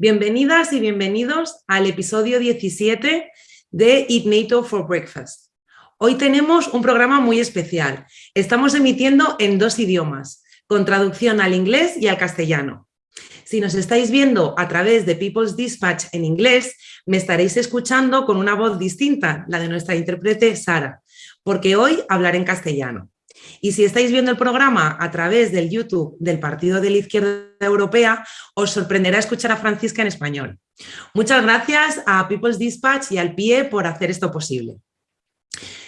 Bienvenidas y bienvenidos al episodio 17 de Eat NATO for Breakfast. Hoy tenemos un programa muy especial. Estamos emitiendo en dos idiomas, con traducción al inglés y al castellano. Si nos estáis viendo a través de People's Dispatch en inglés, me estaréis escuchando con una voz distinta, la de nuestra intérprete Sara, porque hoy hablaré en castellano. Y si estáis viendo el programa a través del YouTube del Partido de la Izquierda Europea, os sorprenderá escuchar a Francisca en español. Muchas gracias a People's Dispatch y al PIE por hacer esto posible.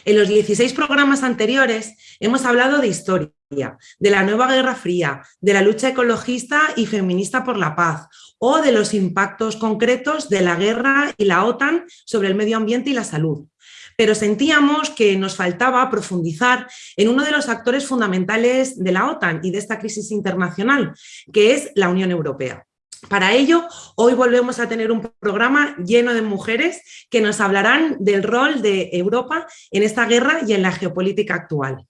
En los 16 programas anteriores hemos hablado de historia, de la nueva Guerra Fría, de la lucha ecologista y feminista por la paz o de los impactos concretos de la guerra y la OTAN sobre el medio ambiente y la salud pero sentíamos que nos faltaba profundizar en uno de los actores fundamentales de la OTAN y de esta crisis internacional, que es la Unión Europea. Para ello, hoy volvemos a tener un programa lleno de mujeres que nos hablarán del rol de Europa en esta guerra y en la geopolítica actual.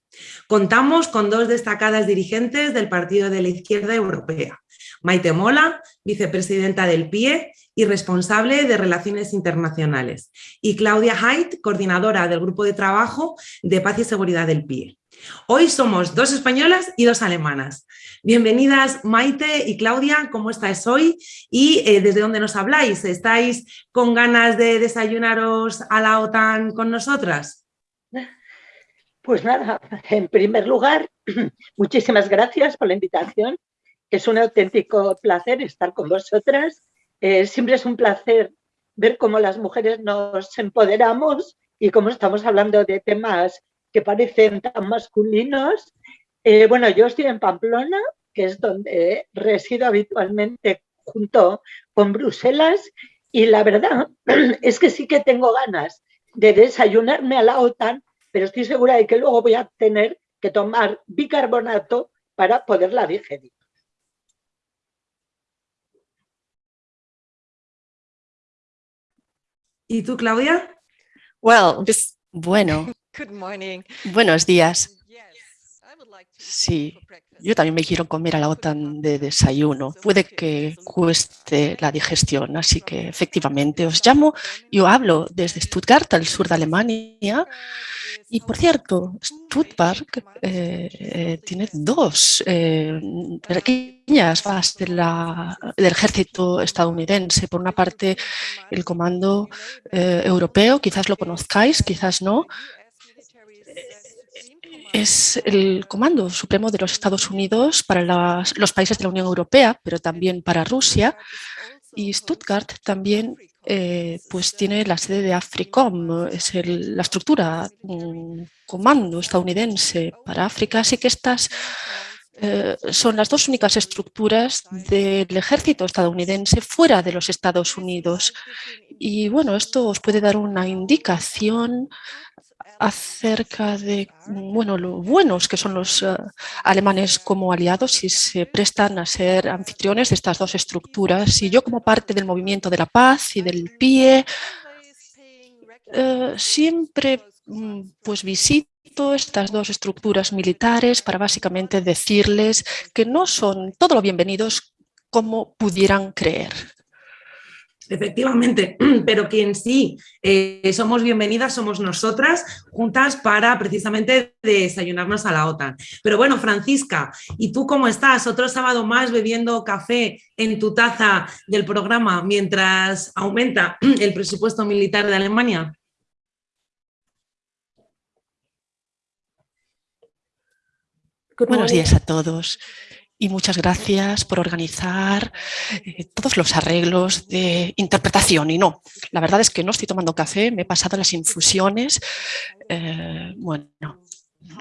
Contamos con dos destacadas dirigentes del Partido de la Izquierda Europea, Maite Mola, vicepresidenta del PIE y responsable de Relaciones Internacionales, y Claudia Haidt, coordinadora del Grupo de Trabajo de Paz y Seguridad del PIE. Hoy somos dos españolas y dos alemanas. Bienvenidas Maite y Claudia, ¿cómo estáis hoy? ¿Y eh, desde dónde nos habláis? ¿Estáis con ganas de desayunaros a la OTAN con nosotras? Pues nada, en primer lugar, muchísimas gracias por la invitación. Es un auténtico placer estar con vosotras eh, siempre es un placer ver cómo las mujeres nos empoderamos y cómo estamos hablando de temas que parecen tan masculinos. Eh, bueno, yo estoy en Pamplona, que es donde resido habitualmente junto con Bruselas, y la verdad es que sí que tengo ganas de desayunarme a la OTAN, pero estoy segura de que luego voy a tener que tomar bicarbonato para poderla digerir. ¿Y tú, Claudia? Well, bueno. Buenos días. Sí, yo también me quiero comer a la OTAN de desayuno. Puede que cueste la digestión, así que efectivamente os llamo. Yo hablo desde Stuttgart, al sur de Alemania. Y por cierto, Stuttgart eh, eh, tiene dos eh, pequeñas bases del ejército estadounidense. Por una parte, el Comando Europeo, quizás lo conozcáis, quizás no, es el Comando Supremo de los Estados Unidos para los países de la Unión Europea, pero también para Rusia. Y Stuttgart también eh, pues tiene la sede de AFRICOM, es la estructura, un comando estadounidense para África, así que estas eh, son las dos únicas estructuras del ejército estadounidense fuera de los Estados Unidos. Y bueno, esto os puede dar una indicación acerca de bueno, lo buenos que son los eh, alemanes como aliados y se prestan a ser anfitriones de estas dos estructuras. Y yo como parte del movimiento de la paz y del PIE, eh, siempre mm, pues visito estas dos estructuras militares para básicamente decirles que no son todo lo bienvenidos como pudieran creer. Efectivamente, pero quien sí eh, somos bienvenidas somos nosotras juntas para precisamente desayunarnos a la OTAN. Pero bueno, Francisca, ¿y tú cómo estás? Otro sábado más bebiendo café en tu taza del programa mientras aumenta el presupuesto militar de Alemania. Buenos días a todos y muchas gracias por organizar eh, todos los arreglos de interpretación. Y no, la verdad es que no estoy tomando café, me he pasado las infusiones. Eh, bueno,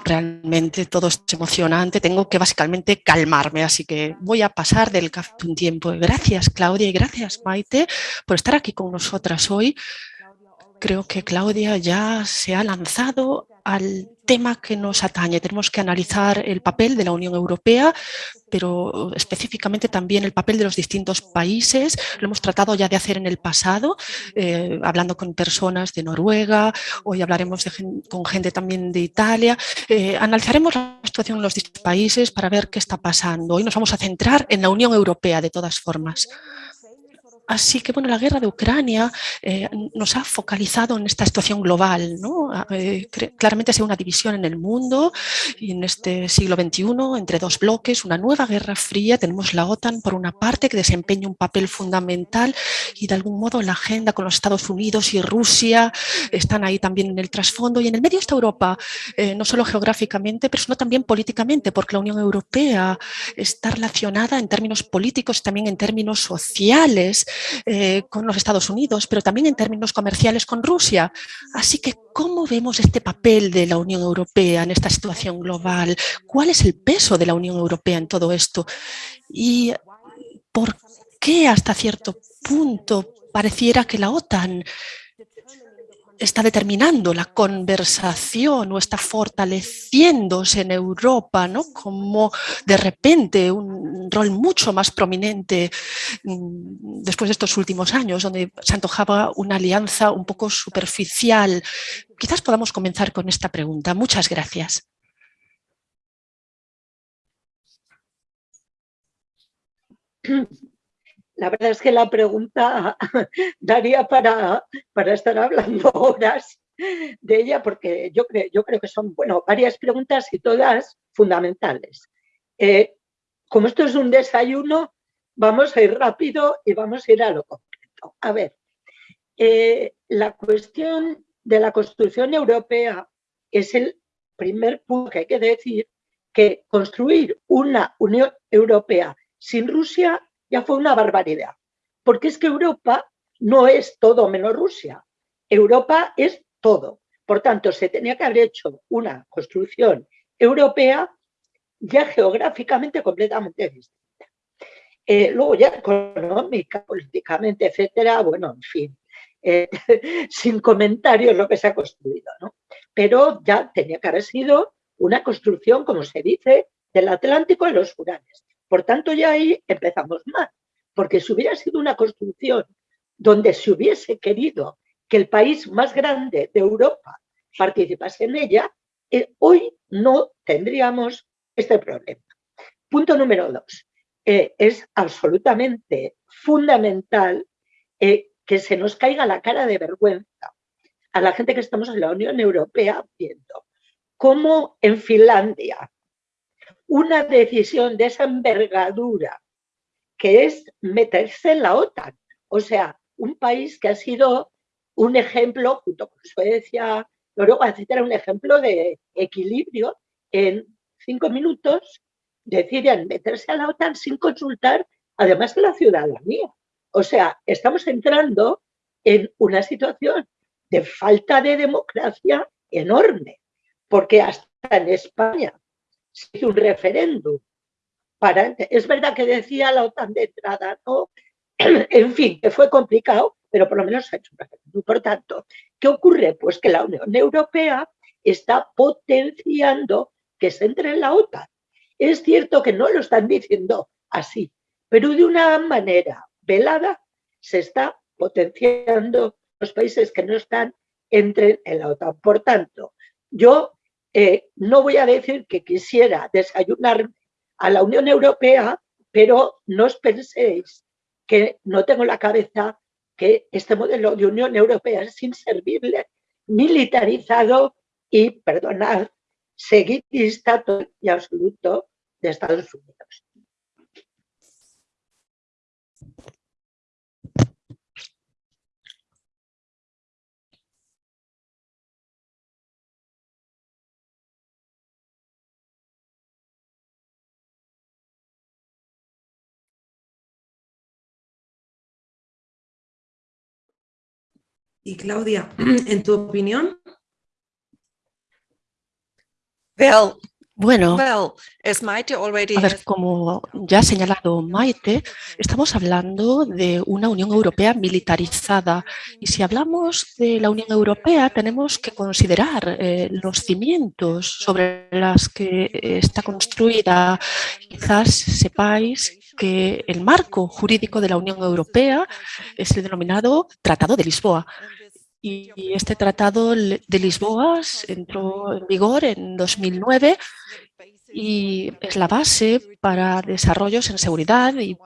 realmente todo es emocionante, tengo que básicamente calmarme, así que voy a pasar del café un tiempo. Gracias Claudia y gracias Maite por estar aquí con nosotras hoy. Creo que Claudia ya se ha lanzado al tema que nos atañe. Tenemos que analizar el papel de la Unión Europea, pero específicamente también el papel de los distintos países. Lo hemos tratado ya de hacer en el pasado, eh, hablando con personas de Noruega, hoy hablaremos con gente también de Italia. Eh, analizaremos la situación en los distintos países para ver qué está pasando. Hoy nos vamos a centrar en la Unión Europea de todas formas. Así que bueno, la guerra de Ucrania eh, nos ha focalizado en esta situación global. ¿no? Eh, claramente sido una división en el mundo y en este siglo XXI entre dos bloques, una nueva guerra fría. Tenemos la OTAN por una parte que desempeña un papel fundamental y de algún modo la agenda con los Estados Unidos y Rusia están ahí también en el trasfondo y en el medio está Europa, eh, no solo geográficamente, pero sino también políticamente, porque la Unión Europea está relacionada en términos políticos, también en términos sociales eh, con los Estados Unidos, pero también en términos comerciales con Rusia. Así que, ¿cómo vemos este papel de la Unión Europea en esta situación global? ¿Cuál es el peso de la Unión Europea en todo esto? ¿Y por qué hasta cierto punto pareciera que la OTAN está determinando la conversación o está fortaleciéndose en Europa, ¿no? como de repente un rol mucho más prominente mm, después de estos últimos años, donde se antojaba una alianza un poco superficial. Quizás podamos comenzar con esta pregunta. Muchas gracias. La verdad es que la pregunta daría para, para estar hablando horas de ella porque yo creo, yo creo que son bueno, varias preguntas y todas fundamentales. Eh, como esto es un desayuno, vamos a ir rápido y vamos a ir a lo concreto. A ver, eh, la cuestión de la construcción europea es el primer punto que hay que decir que construir una Unión Europea sin Rusia ya fue una barbaridad. Porque es que Europa no es todo menos Rusia. Europa es todo. Por tanto, se tenía que haber hecho una construcción europea ya geográficamente completamente distinta. Eh, luego ya económica, políticamente, etcétera, bueno, en fin, eh, sin comentarios lo que se ha construido, ¿no? Pero ya tenía que haber sido una construcción, como se dice, del Atlántico a los Urales. Por tanto, ya ahí empezamos mal, porque si hubiera sido una construcción donde se hubiese querido que el país más grande de Europa participase en ella, eh, hoy no tendríamos este problema. Punto número dos. Eh, es absolutamente fundamental eh, que se nos caiga la cara de vergüenza a la gente que estamos en la Unión Europea viendo cómo en Finlandia, una decisión de esa envergadura, que es meterse en la OTAN. O sea, un país que ha sido un ejemplo, junto con Suecia, Noruega, etcétera, un ejemplo de equilibrio en cinco minutos deciden meterse a la OTAN sin consultar, además de la ciudadanía. O sea, estamos entrando en una situación de falta de democracia enorme, porque hasta en España se hizo un referéndum. Para, es verdad que decía la OTAN de entrada, ¿no? en fin, que fue complicado, pero por lo menos se ha hecho un referéndum. Por tanto, ¿qué ocurre? Pues que la Unión Europea está potenciando que se entre en la OTAN. Es cierto que no lo están diciendo así, pero de una manera velada se está potenciando los países que no están entren en la OTAN. Por tanto, yo eh, no voy a decir que quisiera desayunar a la Unión Europea, pero no os penséis que no tengo la cabeza que este modelo de Unión Europea es inservible, militarizado y, perdonad, seguidista y absoluto de Estados Unidos. Y Claudia, en tu opinión. bueno, a ver, como ya ha señalado Maite, estamos hablando de una Unión Europea militarizada y si hablamos de la Unión Europea tenemos que considerar eh, los cimientos sobre las que está construida. Quizás sepáis que el marco jurídico de la Unión Europea es el denominado Tratado de Lisboa. Y este Tratado de Lisboa entró en vigor en 2009 y es la base para desarrollos en seguridad y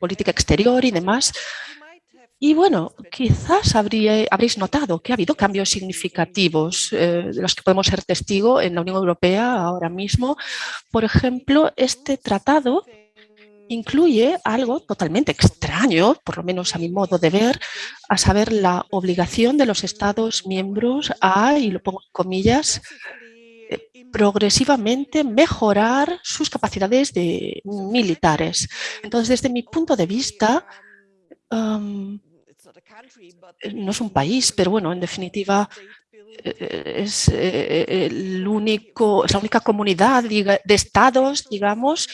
política exterior y demás. Y bueno, quizás habréis notado que ha habido cambios significativos eh, de los que podemos ser testigo en la Unión Europea ahora mismo. Por ejemplo, este tratado incluye algo totalmente extraño, por lo menos a mi modo de ver, a saber la obligación de los Estados miembros a, y lo pongo en comillas, eh, progresivamente mejorar sus capacidades de militares. Entonces, desde mi punto de vista, no es un país, pero bueno, en definitiva eh, es, eh, el único, es la única comunidad de estados, digamos,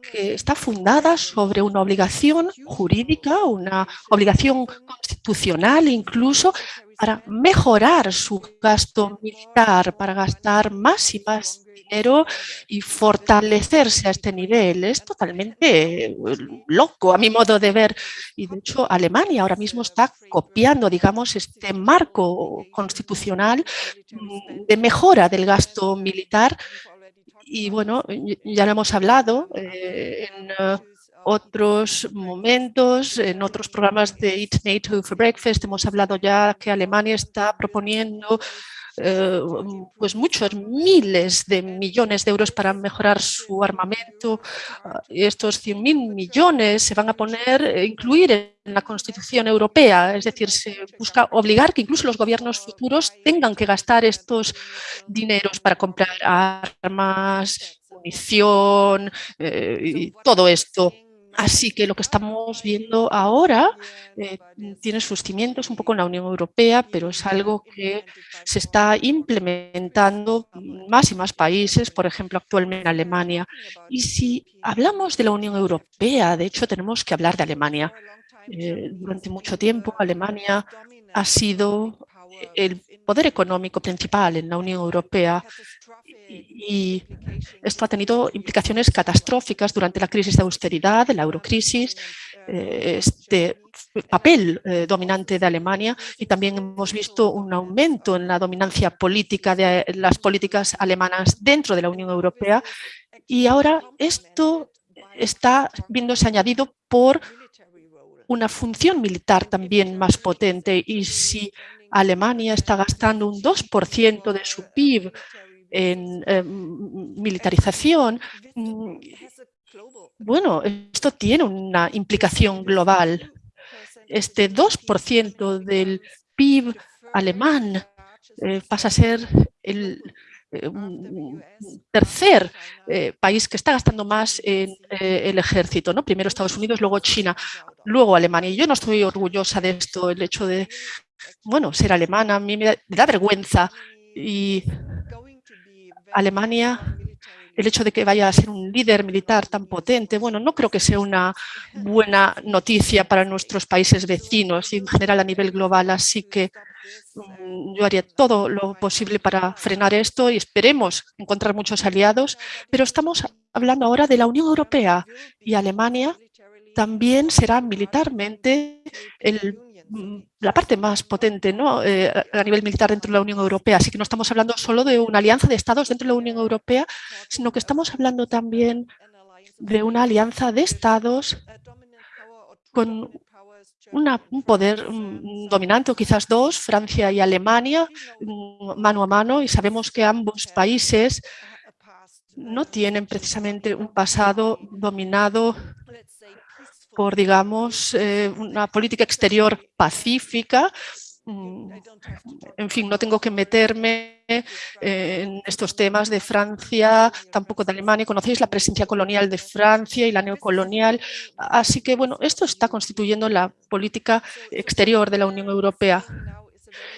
que está fundada sobre una obligación jurídica, una obligación constitucional incluso para mejorar su gasto militar, para gastar más y más dinero y fortalecerse a este nivel. Es totalmente eh, loco a mi modo de ver. Y de hecho Alemania ahora mismo está copiando, digamos, este marco constitucional mm, de mejora del gasto militar y bueno, ya lo hemos hablado eh, en eh, otros momentos, en otros programas de Eat NATO for Breakfast, hemos hablado ya que Alemania está proponiendo eh, pues muchos miles de millones de euros para mejorar su armamento. Ah, estos 100.000 millones se van a poner, eh, incluir en la Constitución Europea, es decir, se busca obligar que incluso los gobiernos futuros tengan que gastar estos dineros para comprar armas, munición eh, y todo esto. Así que lo que estamos viendo ahora eh, tiene sus cimientos un poco en la Unión Europea, pero es algo que se está implementando en más y más países, por ejemplo, actualmente en Alemania. Y si hablamos de la Unión Europea, de hecho, tenemos que hablar de Alemania. Eh, durante mucho tiempo, Alemania ha sido el poder económico principal en la Unión Europea y esto ha tenido implicaciones catastróficas durante la crisis de austeridad, la eurocrisis, eh, este papel eh, dominante de Alemania y también hemos visto un aumento en la dominancia política de las políticas alemanas dentro de la Unión Europea y ahora esto está viéndose añadido por una función militar también más potente y si Alemania está gastando un 2% de su PIB en militarización, mm, bueno, esto tiene una implicación global. Este 2% del PIB alemán eh, pasa a ser el eh, tercer eh, país que está gastando más en el ejército, ¿no? Primero Estados Unidos, luego China, luego Alemania. Y yo no estoy orgullosa de esto, el hecho de, bueno, ser alemana, a mí me da vergüenza y Alemania, el hecho de que vaya a ser un líder militar tan potente, bueno, no creo que sea una buena noticia para nuestros países vecinos y en general a nivel global, así que mm, yo haría todo lo posible para frenar esto y esperemos encontrar muchos aliados, pero estamos hablando ahora de la Unión Europea y Alemania también será militarmente el la parte más potente ¿no? Eh, a nivel militar dentro de la Unión Europea. Así que no estamos hablando solo de una alianza de estados dentro de la Unión Europea, sino que estamos hablando también de una alianza de estados con un poder dominante, o quizás dos, Francia y Alemania, mm, mano a mano, y sabemos que ambos países no tienen precisamente un pasado dominado por, digamos, eh, una política exterior pacífica. Mm, en fin, no tengo que meterme eh, en estos temas de Francia, tampoco de Alemania. Conocéis la presencia colonial de Francia y la neocolonial. Así que, bueno, esto está constituyendo la política exterior de la Unión Europea.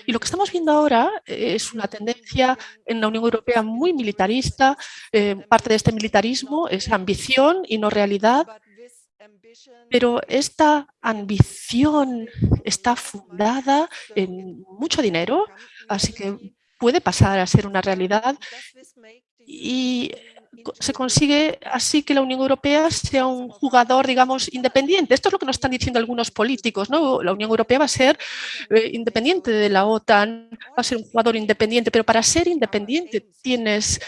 Y lo que estamos viendo ahora es una tendencia en la Unión Europea muy militarista. Eh, parte de este militarismo es ambición y no realidad. Pero esta ambición está fundada en mucho dinero, así que puede pasar a ser una realidad y se consigue así que la Unión Europea sea un jugador, digamos, independiente. Esto es lo que nos están diciendo algunos políticos, ¿no? La Unión Europea va a ser eh, independiente de la OTAN, va a ser un jugador independiente, pero para ser independiente tienes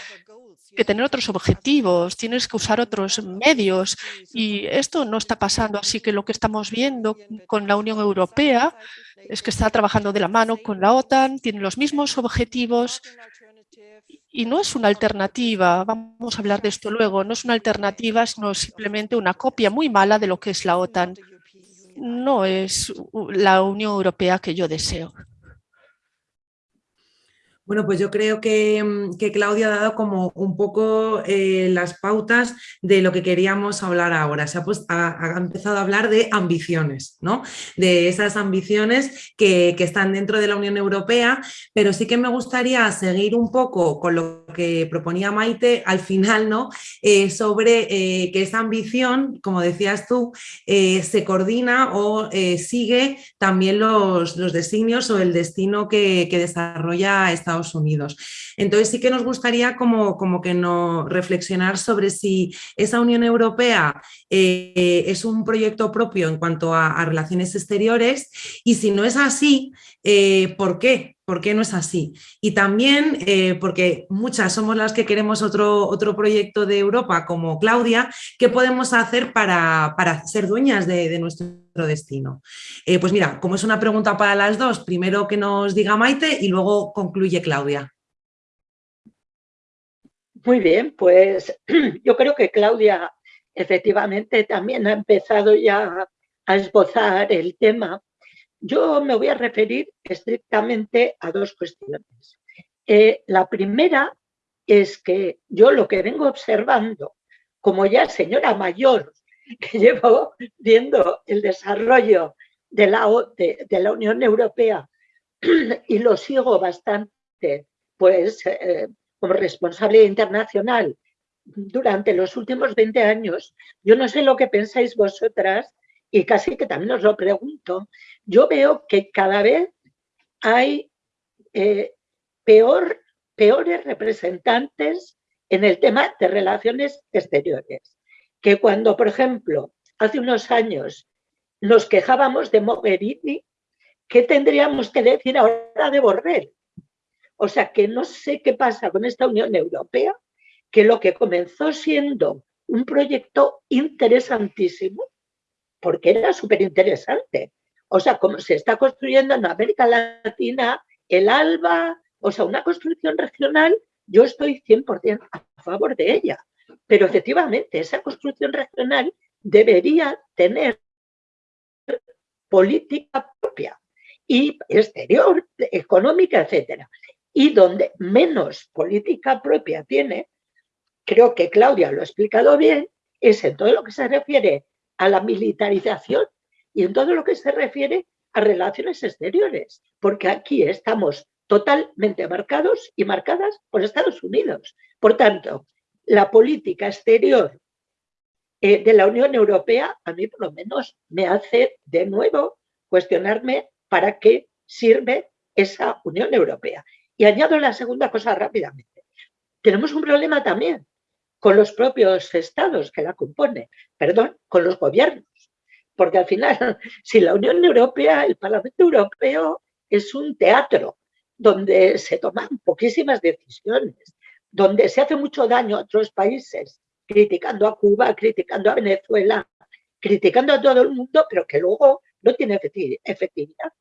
que tener otros objetivos, tienes que usar otros medios y esto no está pasando. Así que lo que estamos viendo con la Unión Europea es que está trabajando de la mano con la OTAN, tiene los mismos objetivos y no es una alternativa, vamos a hablar de esto luego, no es una alternativa, sino simplemente una copia muy mala de lo que es la OTAN. No es la Unión Europea que yo deseo. Bueno, pues yo creo que, mm, Claudia ha dado como un poco eh, las pautas de lo que queríamos hablar ahora. Se ha, empezado a hablar de ambiciones, ¿no? De esas ambiciones que, están dentro de la Unión Europea, pero sí que me gustaría seguir un poco con lo que proponía Maite al final, ¿no? Eh, sobre eh, que esa ambición, como decías tú, se coordina o sigue también los, designios o el destino que, que desarrolla esta Unidos. Entonces sí que nos gustaría como, como que no reflexionar sobre si esa Unión Europea eh, es un proyecto propio en cuanto a, relaciones exteriores y si no es así, eh, ¿por qué? ¿Por qué no es así? Y también eh, porque muchas somos las que queremos otro, otro proyecto de Europa como Claudia, ¿qué podemos hacer para, ser dueñas de, nuestro destino? Eh, pues mira, como es una pregunta para las dos, primero que nos diga Maite y luego concluye Claudia. Muy bien, pues yo creo que Claudia efectivamente también ha empezado ya a esbozar el tema yo me voy a referir estrictamente a dos cuestiones. Eh, la primera es que yo lo que vengo observando, como ya señora mayor, que llevo viendo el desarrollo de la, Unión Europea y lo sigo bastante, pues eh, como responsable internacional durante los últimos 20 años, yo no sé lo que pensáis vosotras y casi que también os lo pregunto, yo veo que cada vez hay eh, peor, peores representantes en el tema de relaciones exteriores. Que cuando, por ejemplo, hace unos años nos quejábamos de Mogherini, ¿qué tendríamos que decir ahora de Borrell? O sea, que no sé qué pasa con esta Unión Europea, que lo que comenzó siendo un proyecto interesantísimo, porque era súper interesante. O sea, como se está construyendo en América Latina, el ALBA, o sea, una construcción regional, yo estoy 100% a favor de ella. Pero efectivamente, esa construcción regional debería tener política propia y exterior, económica, etcétera. Y donde menos política propia tiene, creo que Claudia lo ha explicado bien, es en todo lo que se refiere a la militarización y en todo lo que se refiere a relaciones exteriores, porque aquí estamos totalmente marcados y marcadas por Estados Unidos. Por tanto, la política exterior eh, de la Unión Europea a mí por lo menos me hace de nuevo cuestionarme para qué sirve esa Unión Europea. Y añado la segunda cosa rápidamente. Tenemos un problema también con los propios estados que la componen, perdón, con los gobiernos. Porque al final, si la Unión Europea, el Parlamento Europeo es un teatro donde se toman poquísimas decisiones, donde se hace mucho daño a otros países, criticando a Cuba, criticando a Venezuela, criticando a todo el mundo, pero que luego no tiene efectividad.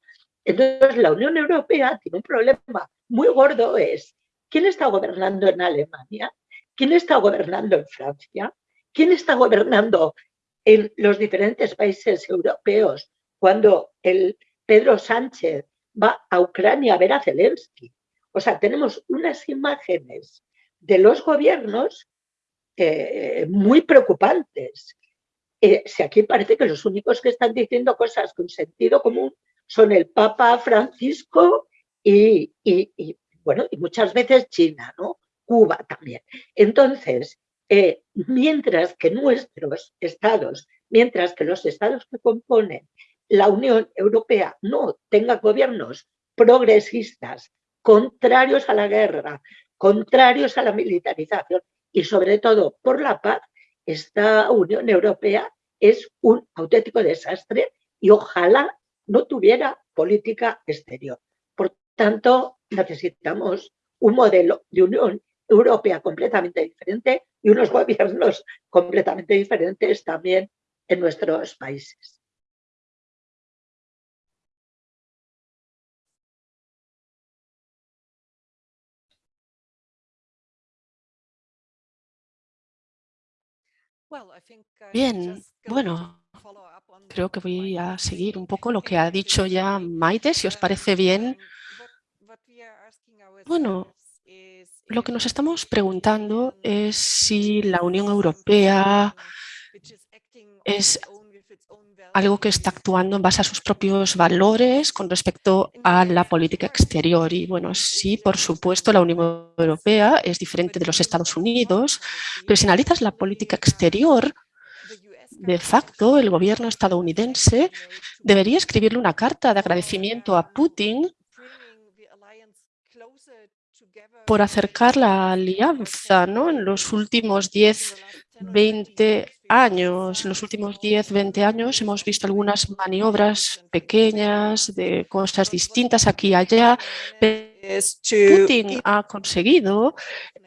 Entonces, la Unión Europea tiene un problema muy gordo, es ¿quién está gobernando en Alemania? ¿Quién está gobernando en Francia? ¿Quién está gobernando en los diferentes países europeos cuando el Pedro Sánchez va a Ucrania a ver a Zelensky? O sea, tenemos unas imágenes de los gobiernos eh, muy preocupantes. Eh, si aquí parece que los únicos que están diciendo cosas con sentido común son el Papa Francisco y, bueno, y muchas veces China, ¿no? Cuba también. Entonces, eh, mientras que nuestros estados, mientras que los estados que componen la Unión Europea no tengan gobiernos progresistas, contrarios a la guerra, contrarios a la militarización y sobre todo por la paz, esta Unión Europea es un auténtico desastre y ojalá no tuviera política exterior. Por tanto, necesitamos un modelo de Unión europea completamente diferente y unos gobiernos completamente diferentes también en nuestros países. Bien, bueno, creo que voy a seguir un poco lo que ha dicho ya Maite, si os parece bien. Bueno, lo que nos estamos preguntando es si la Unión Europea es algo que está actuando en base a sus propios valores con respecto a la política exterior. Y bueno, sí, por supuesto, la Unión Europea es diferente de los Estados Unidos, pero si analizas la política exterior, de facto, el gobierno estadounidense debería escribirle una carta de agradecimiento a Putin por acercar la alianza ¿no? en los últimos 10, 20 años. En los últimos 10, 20 años hemos visto algunas maniobras pequeñas de cosas distintas aquí y allá. Putin ha conseguido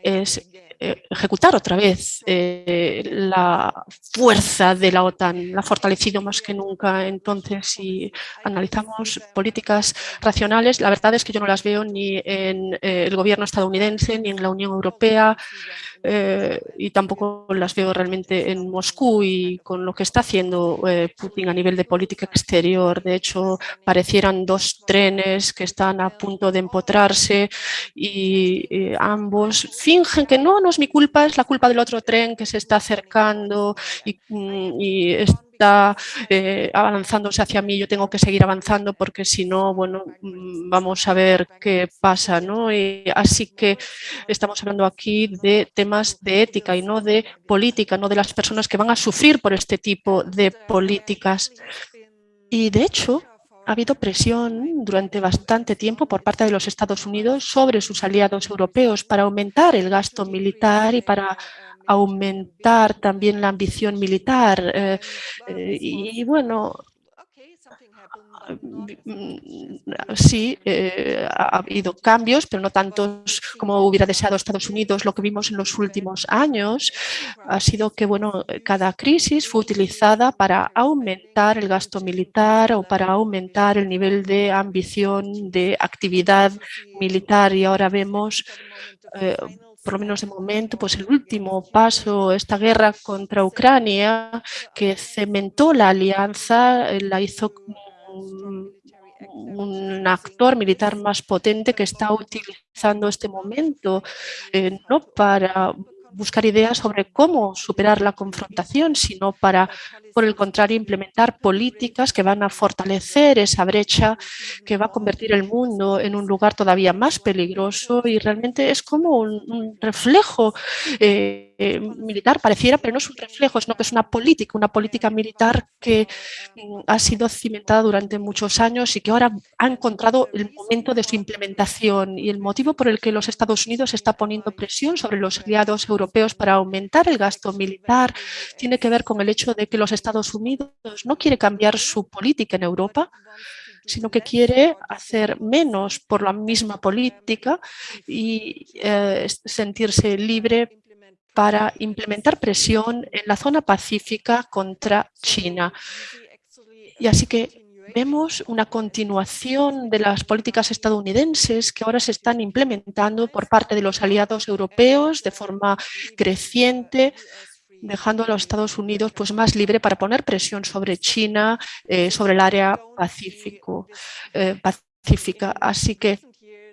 es ejecutar otra vez eh, la fuerza de la OTAN, la ha fortalecido más que nunca. Entonces, si analizamos políticas racionales, la verdad es que yo no las veo ni en eh, el gobierno estadounidense ni en la Unión Europea. Eh, y tampoco las veo realmente en Moscú y con lo que está haciendo eh, Putin a nivel de política exterior. De hecho, parecieran dos trenes que están a punto de empotrarse y ambos fingen que no, no es mi culpa, es la culpa del otro tren que se está acercando y, mm, y está eh, avanzándose hacia mí, yo tengo que seguir avanzando porque si no, bueno, mm, vamos a ver qué pasa, ¿no? Así que estamos hablando aquí de temas de ética y no de política, no de las personas que van a sufrir por este tipo de políticas. Y de hecho, ha habido presión durante bastante tiempo por parte de los Estados Unidos sobre sus aliados europeos para aumentar el gasto militar y para aumentar también la ambición militar. Eh, eh, y, bueno, sí, eh, ha habido cambios, pero no tantos como hubiera deseado Estados Unidos. Lo que vimos en los últimos años ha sido que bueno, cada crisis fue utilizada para aumentar el gasto militar o para aumentar el nivel de ambición de actividad militar. Y ahora vemos por lo menos de momento, pues el último paso, esta guerra contra Ucrania, que cementó la alianza, eh, la hizo un actor militar más potente que está utilizando este momento eh, no para buscar ideas sobre cómo superar la confrontación, sino para, por el contrario, implementar políticas que van a fortalecer esa brecha, que va a convertir el mundo en un lugar todavía más peligroso. Y realmente es como un, reflejo eh, eh, militar, pareciera, pero no es un reflejo, sino que es una política, una política militar que mm, ha sido cimentada durante muchos años y que ahora ha encontrado el momento de su implementación y el motivo por el que los Estados Unidos está poniendo presión sobre los aliados europeos para aumentar el gasto militar tiene que ver con el hecho de que los Estados Unidos no quiere cambiar su política en Europa, sino que quiere hacer menos por la misma política y eh, sentirse libre para implementar presión en la zona pacífica contra China. Y así que vemos una continuación de las políticas estadounidenses que ahora se están implementando por parte de los aliados europeos de forma creciente, dejando a los Estados Unidos pues, más libre para poner presión sobre China, eh, sobre el área pacífico, eh, pacífica. Así que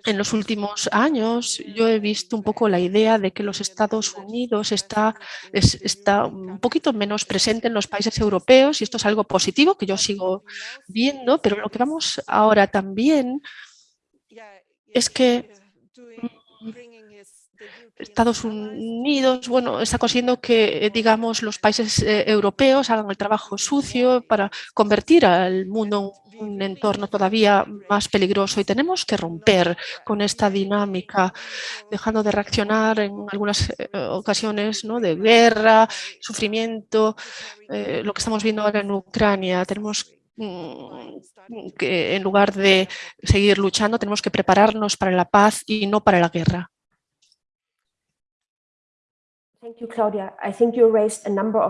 en los últimos años yo he visto un poco la idea de que los Estados Unidos está, está un poquito menos presente en los países europeos y esto es algo positivo que yo sigo viendo, pero lo que vamos ahora también es que Estados Unidos, bueno, está consiguiendo que, digamos, los países eh, europeos hagan el trabajo sucio para convertir al mundo en un entorno todavía más peligroso y tenemos que romper con esta dinámica, dejando de reaccionar en algunas eh, ocasiones ¿no? de guerra, sufrimiento, eh, lo que estamos viendo ahora en Ucrania. Tenemos mm, que en lugar de seguir luchando, tenemos que prepararnos para la paz y no para la guerra.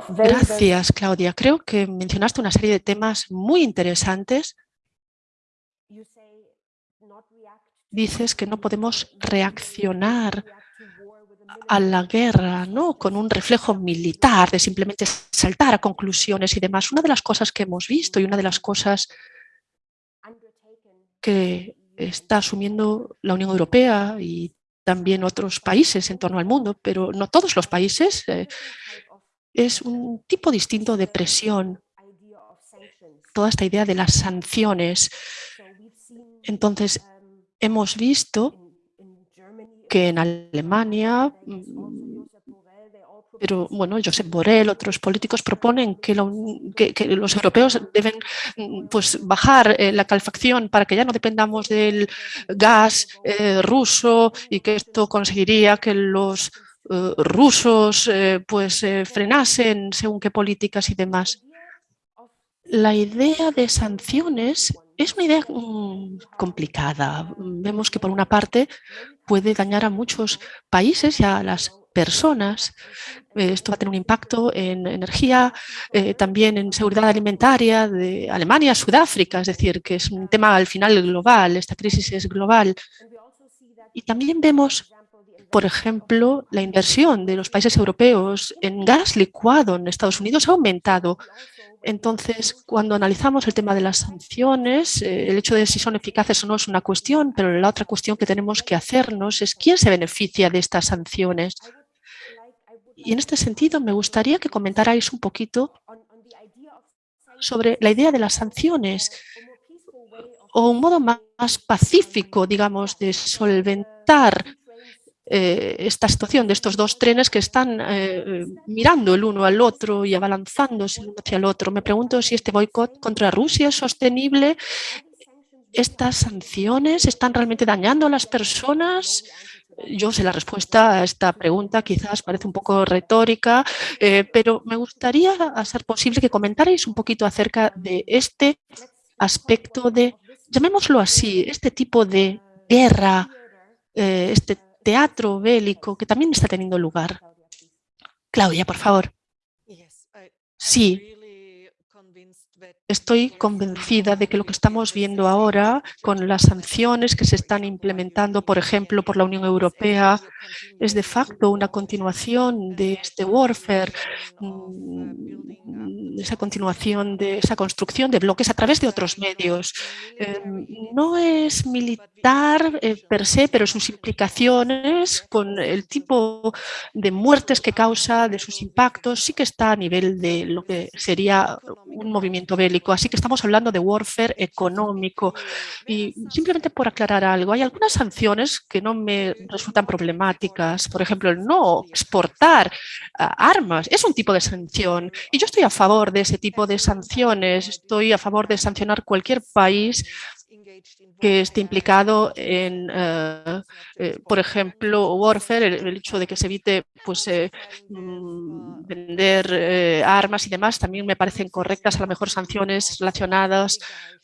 Gracias, Claudia. Creo que mencionaste una serie de temas muy interesantes. Dices que no podemos reaccionar a la guerra ¿no? con un reflejo militar de simplemente saltar a conclusiones y demás. Una de las cosas que hemos visto y una de las cosas que está asumiendo la Unión Europea y también otros países en torno al mundo, pero no todos los países, eh, es un tipo distinto de presión. Toda esta idea de las sanciones. Entonces, hemos visto que en Alemania pero bueno, Josep Borrell, otros políticos proponen que, los europeos deben mm, pues, bajar eh, la calefacción para que ya no dependamos del gas eh, ruso y que esto conseguiría que los eh, rusos pues, frenasen según qué políticas y demás. La idea de sanciones es una idea mm, complicada. Vemos que por una parte puede dañar a muchos países y a las personas. Eh, esto va a tener un impacto en energía, eh, también en seguridad alimentaria de Alemania, Sudáfrica, es decir, que es un tema al final global, esta crisis es global. Y también vemos, por ejemplo, la inversión de los países europeos en gas licuado en Estados Unidos ha aumentado. Entonces, cuando analizamos el tema de las sanciones, eh, el hecho de si son eficaces o no es una cuestión, pero la otra cuestión que tenemos que hacernos es quién se beneficia de estas sanciones. Y en este sentido me gustaría que comentarais un poquito sobre la idea de las sanciones o un modo más pacífico, digamos, de solventar eh, esta situación de estos dos trenes que están eh, mirando el uno al otro y abalanzándose el uno hacia el otro. Me pregunto si este boicot contra Rusia es sostenible. ¿Estas sanciones están realmente dañando a las personas? Yo sé la respuesta a esta pregunta, quizás parece un poco retórica, eh, pero me gustaría, a ser posible, que comentarais un poquito acerca de este aspecto de, llamémoslo así, este tipo de guerra, eh, este teatro bélico que también está teniendo lugar. Claudia, por favor. Sí, Estoy convencida de que lo que estamos viendo ahora con las sanciones que se están implementando, por ejemplo, por la Unión Europea, es de facto una continuación de este warfare, mm, esa continuación de esa construcción de bloques a través de otros medios. Em, no es militar eh, per se, pero sus implicaciones con el tipo de muertes que causa, de sus impactos, sí que está a nivel de lo que sería un movimiento bélico Así que estamos hablando de warfare económico. Y simplemente por aclarar algo, hay algunas sanciones que no me resultan problemáticas. Por ejemplo, el no exportar ah, armas es un tipo de sanción. Y yo estoy a favor de ese tipo de sanciones. Estoy a favor de sancionar cualquier país que esté implicado en, eh, eh, por ejemplo, warfare, el, hecho de que se evite pues, eh, mm, vender armas y demás, también me parecen correctas, a lo mejor sanciones relacionadas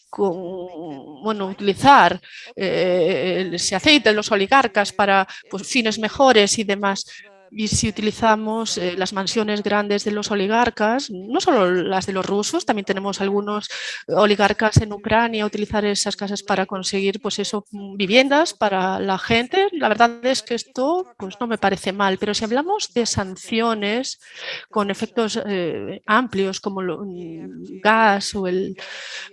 con bueno, utilizar ese aceite de los oligarcas para pues, fines mejores y demás. Y si utilizamos eh, las mansiones grandes de los oligarcas, no solo las de los rusos, también tenemos algunos oligarcas en Ucrania utilizar esas casas para conseguir pues eso, viviendas para la gente. La verdad es que esto pues no me parece mal, pero si hablamos de sanciones con efectos eh, amplios como el mm, gas o el...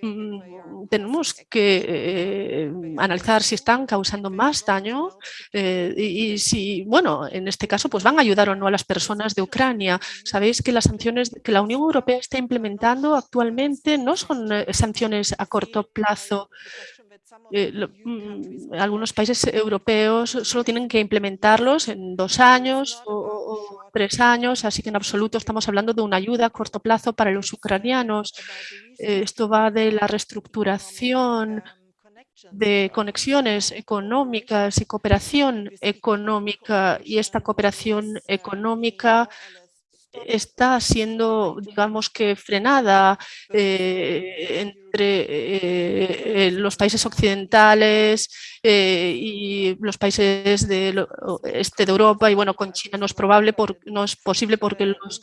Mm, tenemos que eh, analizar si están causando más daño y, y si, bueno, en este caso pues van a ayudar o no a las personas de Ucrania. Sabéis que las sanciones que la Unión Europea está implementando actualmente no son eh, sanciones a corto plazo. Eh, mm, algunos países europeos solo tienen que implementarlos en dos años o, tres años, así que en absoluto estamos hablando de una ayuda a corto plazo para los ucranianos. Eh, esto va de la reestructuración de conexiones económicas y cooperación económica y esta cooperación económica está siendo, digamos que, frenada eh, entre eh, los países occidentales y los países del este de Europa y bueno, con China no es probable, no es posible porque los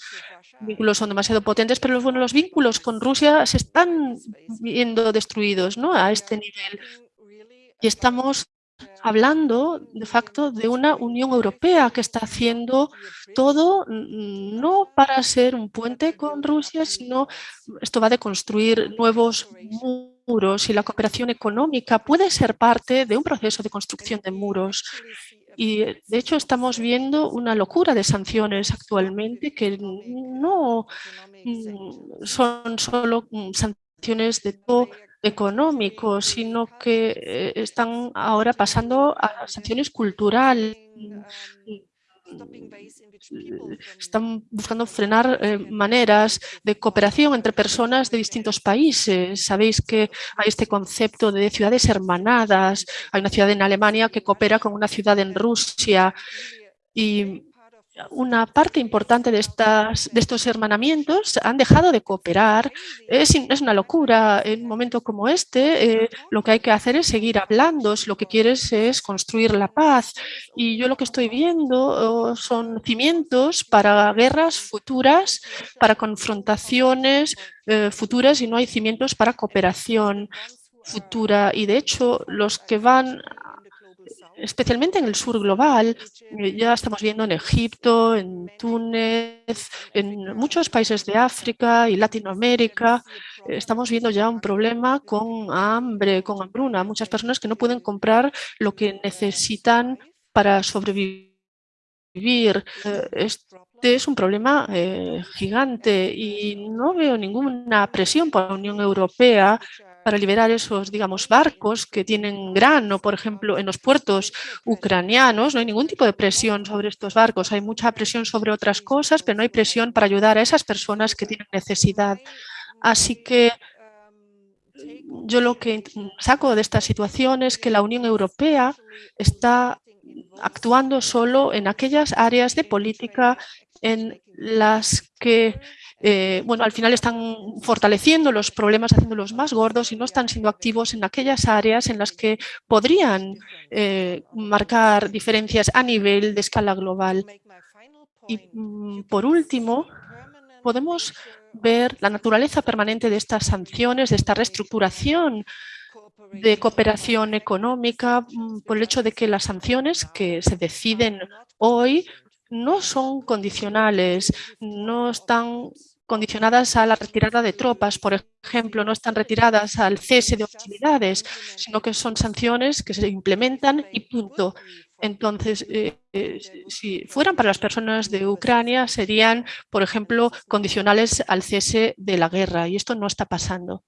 vínculos son demasiado potentes, pero bueno, los vínculos con Rusia se están viendo destruidos ¿no? a este nivel. Y estamos hablando de facto de una Unión Europea que está haciendo todo no para ser un puente con Rusia, sino esto va de construir nuevos muros y la cooperación económica puede ser parte de un proceso de construcción de muros. Y de hecho estamos viendo una locura de sanciones actualmente que no mm, son solo mm, sanciones de todo económico, sino que eh, están ahora pasando a sanciones culturales. Están buscando frenar eh, maneras de cooperación entre personas de distintos países. Sabéis que hay este concepto de ciudades hermanadas. Hay una ciudad en Alemania que coopera con una ciudad en Rusia. Y una parte importante de, estas, de estos hermanamientos han dejado de cooperar. Es, es una locura. En un momento como este, eh, lo que hay que hacer es seguir hablando. Si lo que quieres es construir la paz. Y yo lo que estoy viendo oh, son cimientos para guerras futuras, para confrontaciones eh, futuras y no hay cimientos para cooperación futura. Y de hecho, los que van especialmente en el sur global, eh, ya estamos viendo en Egipto, en Túnez, en muchos países de África y Latinoamérica, eh, estamos viendo ya un problema con hambre, con hambruna, muchas personas que no pueden comprar lo que necesitan para sobrevivir. Eh, este es un problema gigante y no veo ninguna presión por la Unión Europea para liberar esos, digamos, barcos que tienen grano, por ejemplo, en los puertos ucranianos. No hay ningún tipo de presión sobre estos barcos. Hay mucha presión sobre otras cosas, pero no hay presión para ayudar a esas personas que tienen necesidad. Así que yo lo que saco de esta situación es que la Unión Europea está actuando solo en aquellas áreas de política en las que eh, bueno, al final están fortaleciendo los problemas, haciéndolos más gordos y no están siendo activos en aquellas áreas en las que podrían eh, marcar diferencias a nivel de escala global. Y mm, por último, podemos ver la naturaleza permanente de estas sanciones, de esta reestructuración de cooperación económica mm, por el hecho de que las sanciones que se deciden hoy no son condicionales, no están condicionadas a la retirada de tropas, por ejemplo, no están retiradas al cese de hostilidades, sino que son sanciones que se implementan y punto. Entonces, eh, eh, si fueran para las personas de Ucrania, serían, por ejemplo, condicionales al cese de la guerra y esto no está pasando.